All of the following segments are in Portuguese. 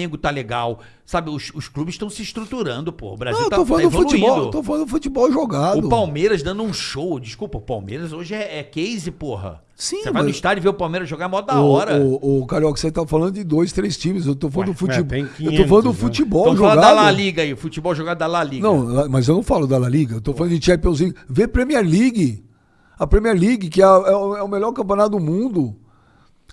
Flamengo tá legal. Sabe, os, os clubes estão se estruturando, pô. O Brasil Não, tá, tô tá falando do evoluindo. futebol, tô falando do futebol jogado. O Palmeiras dando um show. Desculpa, o Palmeiras hoje é, é case, porra. Sim, Você vai no estádio ver o Palmeiras jogar mó da O, hora. o, o Carioca, você tá falando de dois, três times. Eu tô falando Ué, do futebol. é, tem eu tô 500, falando do né? futebol Então fala jogado. da La Liga aí, futebol jogado da La Liga. Não, mas eu não falo da La Liga. Eu tô falando de Champions League. Vê Premier League. A Premier League, que é, é é o melhor campeonato do mundo.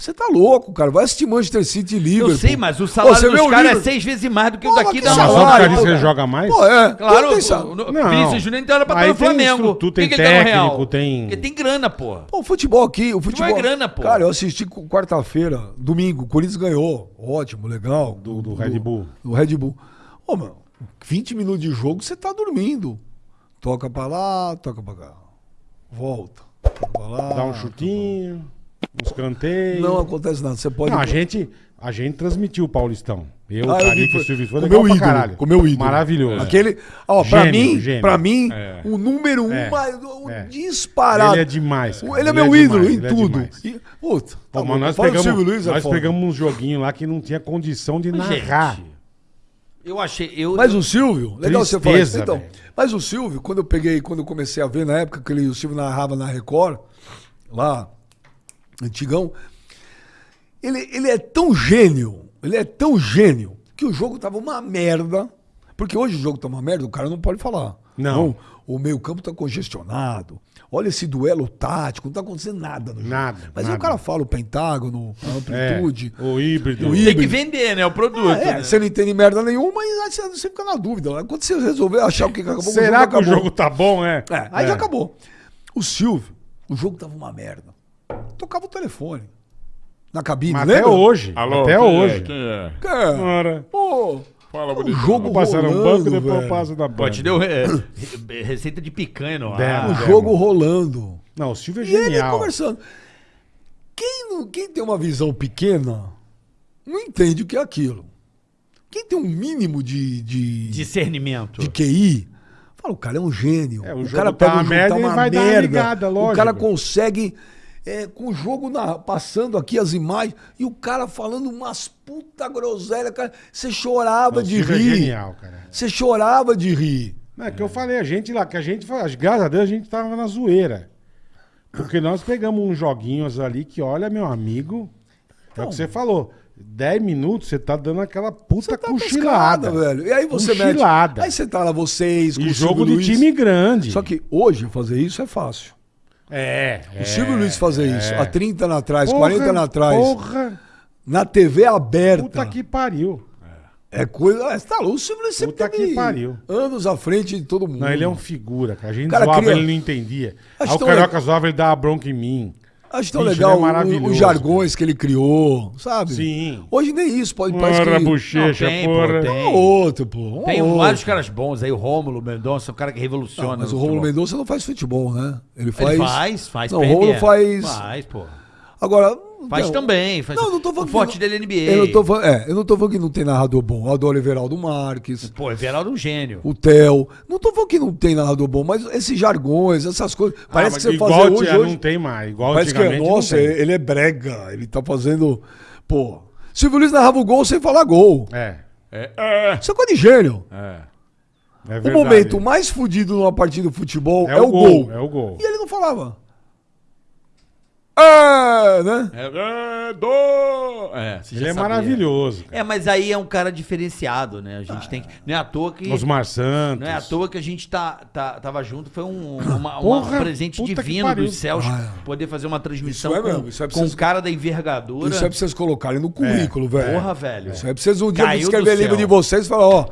Você tá louco, cara. Vai assistir Manchester City e Liverpool. Eu sei, mas o salário Ô, você vê dos o caras é seis vezes mais do que o Pô, daqui da Mas só por causa pô, ele joga mais? Pô, é. Claro, o, o, Não. Vinícius Júnior então era pra estar no Flamengo. que tem que tá técnico, tem- Porque tem grana, pô. Pô, o futebol aqui, o futebol. é grana, pô. Cara, eu assisti com- quarta-feira, domingo, o Corinthians ganhou. Ótimo, legal. Do- do Red Bull. Do Red Bull. Ô, mano, 20 minutos de jogo, você tá dormindo. Toca pra lá, toca pra cá. Volta. Toca pra lá. Dá um chutinho, uns canteios. Não acontece nada. Você pode. Não, a gente, a gente transmitiu o Paulistão. Eu, Ah, eu Carica vi, e foi- o Silvio. Foi com legal meu ídolo, caralho. com meu ídolo. Maravilhoso. Aquele, ó, pra Gênio, mim, gênio. pra mim, É. o número um, É. mais, o É. disparado. Ele é demais, cara. Ele é Ele é meu ídolo demais, em é tudo. E, puta, Pô, tá mas bom. nós Fala pegamos, Silvio Luiz, é nós foda. pegamos uns joguinhos lá que não tinha condição de narrar. Gente, eu achei. Eu, Mas o Silvio, legal você falar isso. Tristeza, Então, mas o Silvio, quando eu peguei, quando eu comecei a ver na época que ele, o Silvio narrava na Record, lá, antigão, ele, ele é tão gênio, ele é tão gênio, que o jogo tava uma merda. Porque hoje o jogo tá uma merda, o cara não pode falar. Não. o meio campo tá congestionado. Olha esse duelo tático, não tá acontecendo nada no jogo. Nada, Mas aí nada. o cara fala o pentágono, a É, amplitude. o híbrido. O tem híbrido. que vender, né? O produto. Ah, é, né? você não entende merda nenhuma, mas aí você, fica na dúvida. né? Quando você resolver achar o que acabou, Será que o acabou. jogo tá bom, é? É, aí É. já acabou. O Silvio, o jogo tava uma merda. Tocava o telefone. Na cabine, Mas lembra? até hoje. Alô, até quem hoje. É? Quem é? Cara, pô, Fala, o bonito. jogo vou passar no banco e depois velho. eu passo da Pô, banca. te deu é, receita de picanha no Demo, ar. O demo. jogo rolando. Não, o Silvio é E ele genial. conversando. Quem, não- quem tem uma visão pequena não entende o que é aquilo. Quem tem um mínimo de, de, Discernimento. de QI, fala, o cara é um gênio. É, o o, jogo cara tá pega uma o jogo, merda, tá ele uma vai dar uma merda. ligada, o cara consegue, é, com o jogo na- passando aqui as imagens, e o cara falando umas puta groselha, cara. Você chorava de é rir. genial, cara. Você chorava de rir. Não, é que eu falei, a gente lá, que a gente, graças a Deus, a gente tava na zoeira. Porque nós pegamos uns joguinhos ali que, olha, meu amigo, é o que você falou. 10 minutos você tá dando aquela puta tá cochilada. pescada, velho. E aí você Cochilada. mete. Aí você tá lá, vocês, com E o jogo de time grande. Só que hoje fazer isso é fácil. É. O Silvio Luiz fazer isso há 30 anos atrás, Porra, 40 anos atrás, Porra, na TV aberta. puta que pariu. É coisa. É, tá louco, o Silvio Luiz sempre Puta que pariu. anos à frente de todo mundo. Não, ele é um figura, cara. A gente Cara, zoava, cria- ele não entendia. Acho Aí o Carioca legal. zoava, ele dava bronca em mim. Acho tão Bicho, legal ele é o- maravilhoso, os jargões que ele criou, sabe? Sim. Hoje nem isso, pode parecer que... bochecha, Não, tem, pô, porra. tem. Um ou outro, pô. um Tem ou outro. vários caras bons aí, o Rômulo Mendonça, um cara que revoluciona. Não, mas o Romulo futebol. Mendonça não faz futebol, né? Ele faz... Ele faz, faz Não, o. Romulo faz... Faz, pô. Agora... Faz não, também. Faz... Não, não tô falando O forte que dele é NBA. Eu não, tô falando, é, eu não tô falando que não tem narrador bom. Eu adoro Everaldo Marques, Pô, Everaldo é um gênio. o Theo. Não tô falando que não tem narrador bom, mas esses jargões, essas coisas. Parece Ah, que você igual fazer tinha, hoje, hoje não tem mais. Igual Parece que, antigamente nossa, não tem. ele é brega. Ele tá fazendo. Pô. Silvio Luiz narrava o gol sem falar gol. É, É, é, Isso é coisa de gênio. é. é O momento mais fudido numa partida de futebol é, é, o gol. É o gol. E ele não falava. É, né? É, é, do... É, você já Ele é sabia. maravilhoso. cara. É, mas aí é um cara diferenciado, né? A gente tem que. Não é à toa que. Osmar Santos. Não é à toa que a gente tá, tá, tava junto, foi um, uma, uma- Porra, um presente puta que divino pariu. dos céus Ah, poder fazer uma transmissão Isso é com, mesmo, isso é com um vocês- cara da envergadura. Isso é pra vocês colocarem no currículo, velho. Porra, velho. Isso é pra vocês um dia Caiu escrever livro céu. de vocês e falar, ó.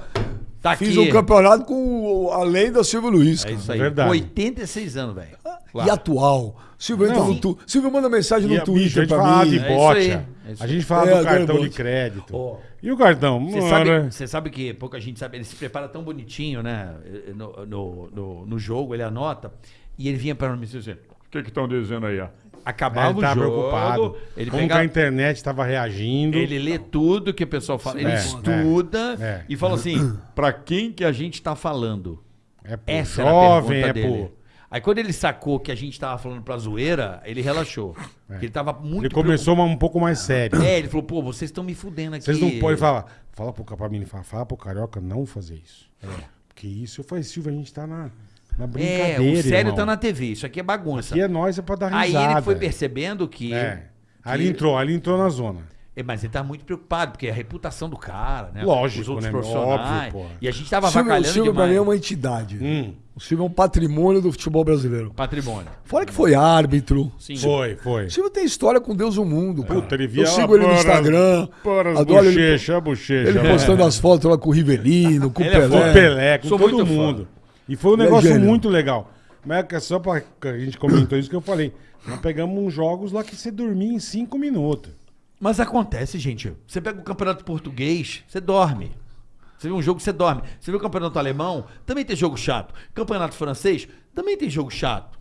Tá fiz aqui. um campeonato com a lenda Silvio Luiz. É isso aí. Verdade. 86 anos, velho. E atual. Silvio entra no tu... Silvio manda mensagem E no a- Twitter a gente pra mim. de É isso bocha. aí, é isso a gente falava É, do cartão de crédito. Ó. E o cartão? Você sabe, você sabe que pouca gente sabe, ele se prepara tão bonitinho, né? No, no, no, no jogo, ele anota. E ele vinha para mim assim, O que que estão dizendo aí, ó? Acabava ele o tava jogo, preocupado. ele Como que a internet estava reagindo. ele lê tudo que o pessoal fala, ele É, estuda é, é. e fala assim, pra quem que a gente tá falando? É pro Essa jovem, pergunta é dele. pro... Aí quando ele sacou que a gente tava falando pra zoeira, ele relaxou. Porque ele tava muito Ele começou um pouco mais sério. É, ele falou, pô, vocês estão me fudendo aqui. Vocês não podem falar. Fala pro mim, fala, fala pro Carioca não fazer isso. Porque isso eu falei, Silvio, a gente tá na, na É, brincadeira. o sério irmão. tá na TV, isso aqui é bagunça. Aqui é nós, é pra dar Aí risada. ele foi percebendo que... É. Aí que- ele entrou, aí ele entrou na zona. É, mas ele tá muito preocupado, porque é a reputação do cara, né? Lógico, Os outros né, profissionais. Óbvio, porra. e a gente tava O Silvio, o avacalhando Silvio pra demais. mim é uma entidade. Hum. O Silvio é um patrimônio do futebol brasileiro. Patrimônio. Fora que foi árbitro. Sim. Foi, foi. O Silvio tem história com Deus e o mundo. cara. Puta, ele via Eu sigo ele no Instagram. Para as adoro ele, bochechas, a bochecha. ele né? postando as fotos lá com o Rivelino, com o Ele é Pelé. Com o Pelé, com Sou todo muito fã. E foi um é negócio muito legal. Mas é só pra a gente comentou isso que eu falei. Nós pegamos uns jogos lá que você dormia em cinco minutos. Mas acontece, gente. Você pega o campeonato português, você dorme. Você vê um jogo, você dorme. Você vê o campeonato alemão, também tem jogo chato. Campeonato francês, também tem jogo chato.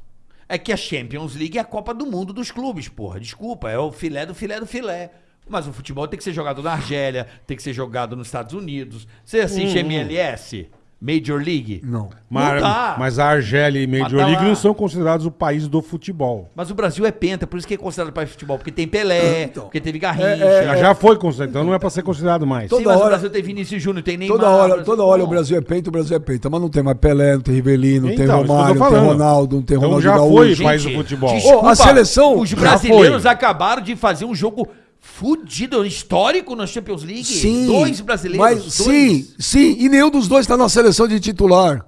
É que a Champions League é a Copa do Mundo dos clubes, porra. Desculpa, é o filé do filé do filé. Mas o futebol tem que ser jogado na Argélia, tem que ser jogado nos Estados Unidos. Você assiste MLS? Major League? Não. Mas, Não dá. mas a Argélia e Major Mas tá League lá. não são considerados o país do futebol. Mas o Brasil é penta, por isso que é considerado país de futebol. Porque tem Pelé, Então. porque teve Garrincha. É, Já, já foi considerado, então não é pra ser considerado mais. Todo- Sim, mas toda o hora- Brasil tem Vinícius Júnior, tem Neymar. Toda hora, toda hora o Brasil é peito, o Brasil é peito. Mas não tem mais Pelé, não tem Rivelino, não tem Então, tô Romário, não tem. Ronaldo, não tem Então Ronaldo já Gaúcho. foi, país do futebol. desculpa, Ô, a seleção Os brasileiros acabaram de fazer um jogo fudido, histórico na Champions League. Sim. Dois brasileiros. Mas, dois. sim, sim. E nenhum dos dois tá na seleção de titular.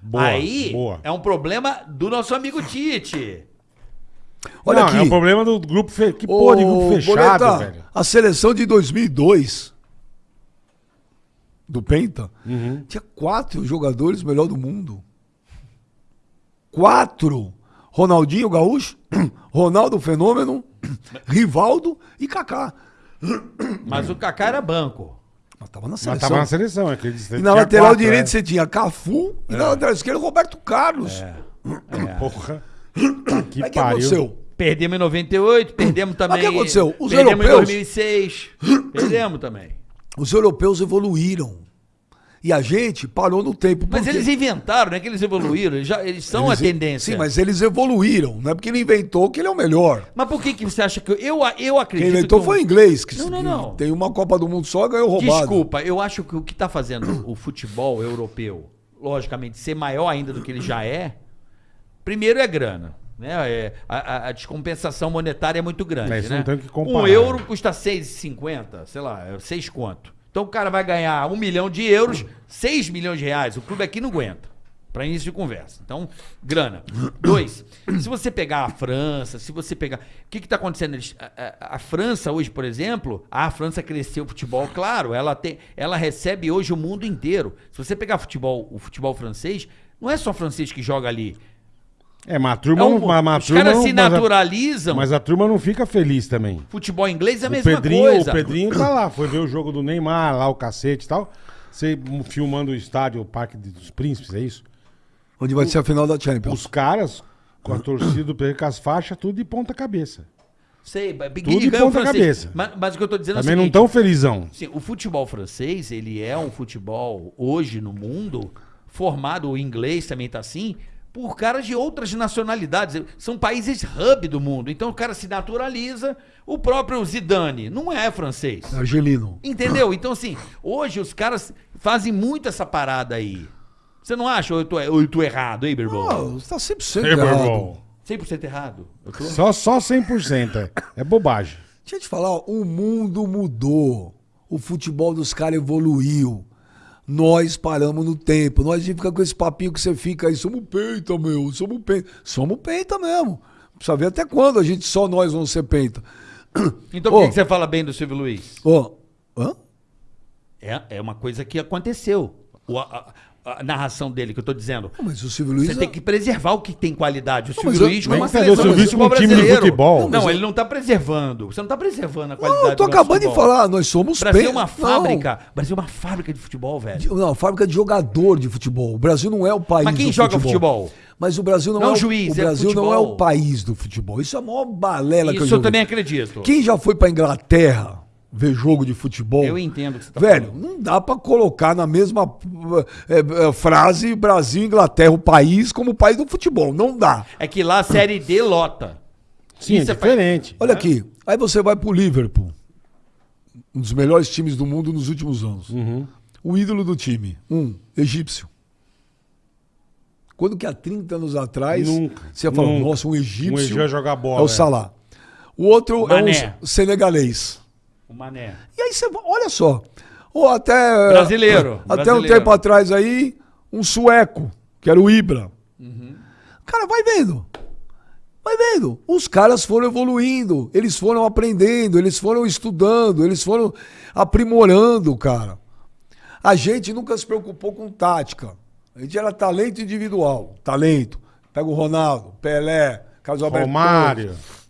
Boa, Aí boa. é um problema do nosso amigo Tite. Olha não, aqui. é o problema do grupo fe... Que Ô, porra de grupo fechado, Boleta, velho. A seleção de 2002 do Penta Uhum. tinha quatro jogadores melhor do mundo. Quatro. Ronaldinho Gaúcho, Ronaldo Fenômeno, Rivaldo e Kaká. Mas o Kaká era banco. Mas tava na Mas seleção. tava na seleção, é que eles- E na lateral quatro, direita é. você tinha Cafu e na lateral esquerda Roberto Carlos. Porra. Que Mas o que pariu. aconteceu? Perdemos em 98, perdemos também. que aconteceu? Os perdemos europeus- em 2006. perdemos também. Os europeus evoluíram. E a gente parou no tempo. Mas eles inventaram, não é que eles evoluíram. Eles, já, eles são Eles- a tendência. Sim, mas eles evoluíram. Não é porque ele inventou que ele é o melhor. Mas por que, que você acha que. Eu, eu, eu acredito. Quem inventou que foi o inglês, que Não, não, não. tem uma Copa do Mundo só ganhou roubado. Desculpa, eu acho que o que está fazendo o futebol europeu, logicamente, ser maior ainda do que ele já é, primeiro é grana. Né? É, a, a- a descompensação monetária é muito grande. É, isso né? não tem o que comparar. Um euro custa 6,50, sei lá, é 6 quanto. Então o cara vai ganhar um milhão de euros, 6 milhões de reais. O clube aqui não aguenta. Para início de conversa. Então, grana. Dois, se você pegar a França, se você pegar. O que está acontecendo? A, a- a França hoje, por exemplo, a França cresceu o futebol, claro, ela, tem, ela recebe hoje o mundo inteiro. Se você pegar futebol, o futebol francês, não é só francês que joga ali. É, mas a turma É um- não. Mas, a os turma caras não- se mas a- naturalizam. Mas a turma não fica feliz também. Futebol inglês é a O mesma Pedrinho, coisa. o Pedrinho tá lá, foi ver o jogo do Neymar, lá o cacete e tal. Você filmando o estádio, o Parque dos Príncipes, é isso? Onde vai ser a final da Champions. Os caras, com a torcida do Pedro, com as faixas, tudo de ponta cabeça. Sei, mas Tudo de o ponta cabeça. Mas, mas o que eu tô dizendo Também é o não seguinte, tão felizão. Sim, o futebol francês, ele é um futebol hoje no mundo formado, o inglês também tá assim, por caras de outras nacionalidades. São países hub do mundo. Então o cara se naturaliza. O próprio Zidane não é francês. Argelino. Entendeu? Então, assim, hoje os caras fazem muito essa parada aí. Você não acha ou eu tô, ou eu tô errado, hein, Birbol? Ah, você tá 100% É, meu errado. irmão. 100% errado? Eu tô... Só, só 100%. É, é bobagem. Deixa eu te falar, ó, o mundo mudou. O futebol dos caras evoluiu. Nós paramos no tempo. Nós fica com esse papinho que você fica aí, somos peita, meu, somos peita. Somos peita mesmo. Precisa ver até quando a gente, só nós vamos ser peita. Então por que, você fala bem do Silvio Luiz? Ó, hã? É, é uma coisa que aconteceu. O- a, a- narração dele que eu tô dizendo. Mas o Silvio Luiz... Você tem que preservar o que tem qualidade. O Não, Silvio Luiz com nem uma que fazer seleção o Silvio Luiz com um time de brasileiro. futebol. Não, ele não tá preservando. Você não tá preservando a qualidade Não, eu tô acabando de falar, nós somos Brasil é uma fábrica. O Brasil é uma fábrica de futebol, velho. Não, fábrica de jogador de futebol. O Brasil não é o país Mas quem do joga futebol? Mas o Brasil não, Não é o juiz, o é Brasil não é o país do futebol. Isso é a maior balela que eu Isso eu também acredito. Quem já foi pra Inglaterra ver jogo de futebol. Eu entendo o que você tá Velho, falando. não dá pra colocar na mesma eh, eh, frase Brasil e Inglaterra, o país, como o país do futebol. Não dá. É que lá a Série D lota. Sim, Isso é é diferente. Olha aqui, aí você vai pro Liverpool, um dos melhores times do mundo nos últimos anos. Uhum. O ídolo do time, um, egípcio. Quando que há 30 anos atrás, Nunca, você ia falar, nunca. nossa, um egípcio Um egípcio vai jogar bola, é o é. Salah. O outro é Mané. um senegalês. O Mané. E aí você, olha só, ou até... Brasileiro, Até um brasileiro. tempo atrás aí, um sueco, que era o Ibra. Uhum. Cara, vai vendo. Vai vendo. Os caras foram evoluindo, eles foram aprendendo, eles foram estudando, eles foram aprimorando, cara. A gente nunca se preocupou com tática. A gente era talento individual. Talento. Pega o Ronaldo, Pelé, Carlos Alberto.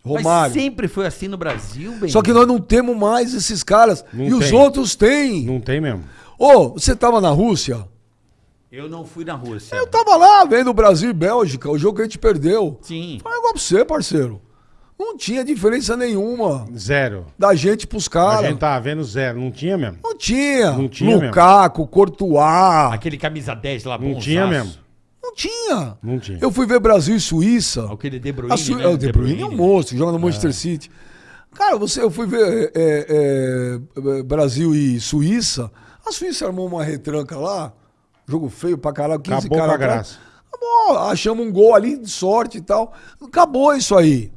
Romário. Mas sempre foi assim no Brasil, bem. Só que nós não temos mais esses caras. Não e os tem. outros têm. Não tem mesmo. Ô, você tava na Rússia? Eu não fui na Rússia. Eu tava lá vendo Brasil e Bélgica, o jogo que a gente perdeu. Sim. Fala igual pra você, parceiro. Não tinha diferença nenhuma Zero. da gente pros A caras. gente tava vendo zero. Não tinha mesmo. Não tinha. Não tinha Lukaku, Courtois. Aquele camisa 10 lá, Não bonzaço. tinha mesmo. Não tinha. Não tinha. Eu fui ver Brasil e Suíça. Aquele De Bruyne, Su- né? é, o De Bruyne é um monstro, joga no Manchester City. Cara, você, eu fui ver é, é, é, Brasil e Suíça. A Suíça armou uma retranca lá. Jogo feio pra caralho. 15 Acabou caras com a atrás. graça. Acabou. Achamos um gol ali de sorte e tal. Acabou isso aí.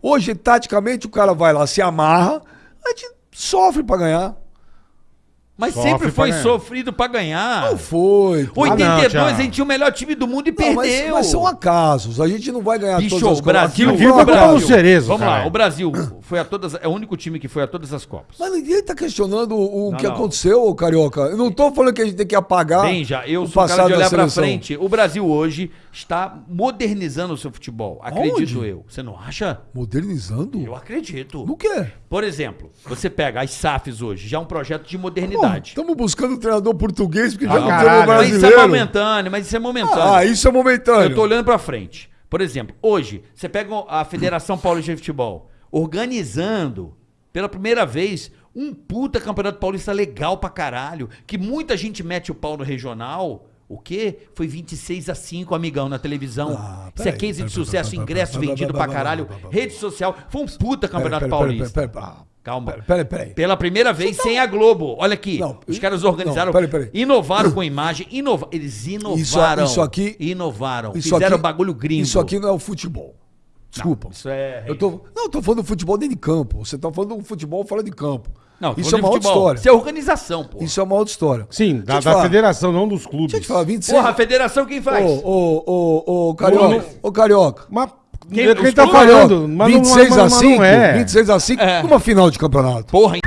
Hoje, taticamente, o cara vai lá, se amarra, a gente sofre pra ganhar. Mas Sofre sempre foi pra ganhar. sofrido pra ganhar. Não foi. pô. 82 Thiago. a gente tinha o melhor time do mundo e Não, mas, perdeu. mas são acasos. A gente não vai ganhar Bicho, todas as o Brasil, Aqui Aquilo não foi vai culpa ganhar. do Cerezo, Vamos lá, caralho. o Brasil foi a todas, é o único time que foi a todas as Copas. Mas ninguém tá questionando o Não, que não. aconteceu, ô, Carioca. Eu não tô falando que a gente tem que apagar Bem, já, eu o sou o cara passado de da olhar pra seleção. frente. O Brasil hoje está modernizando o seu futebol. Acredito Aonde? eu. Você não acha? Modernizando? Eu acredito. No quê? Por exemplo, você pega as SAFs hoje, já é um projeto de modernidade. Estamos buscando um treinador português porque já Ah, não caralho, temos mas isso é brasileiro. momentâneo, mas isso é momentâneo. Ah, isso é momentâneo. Eu tô olhando pra frente. Por exemplo, hoje, você pega a Federação Paulista de Futebol organizando, pela primeira vez, um puta campeonato paulista legal pra caralho, que muita gente mete o pau no regional. O quê? Foi 26 a 5, amigão, na televisão. Ah, Isso é case de peraí, sucesso, ingresso vendido pra caralho, rede social. Foi um puta campeonato paulista. Calma. Peraí, peraí. Pela primeira vez sem a Globo. Olha aqui. Não, os caras organizaram. não, peraí, peraí. Inovaram com imagem. Inova... Eles inovaram. isso aqui- Inovaram. Isso Fizeram aqui- bagulho gringo. Isso aqui não é o futebol. Desculpa. Isso é. Eu tô, não, eu tô falando do futebol dentro de campo. Você tá falando do futebol fora de campo. Não, isso é uma de outra futebol. história. Isso é organização, pô. Isso é uma outra história. Sim, da, da federação, não dos clubes. Deixa eu te falar, 26. Porra, a federação quem faz? Ô, ô, ô, ô, Carioca. Ô, Carioca. Mas Quem- quem, tá falando? Mas não- 26 mas- a mas 5, não é. 26 a 5, É. numa final de campeonato. Porra, hein?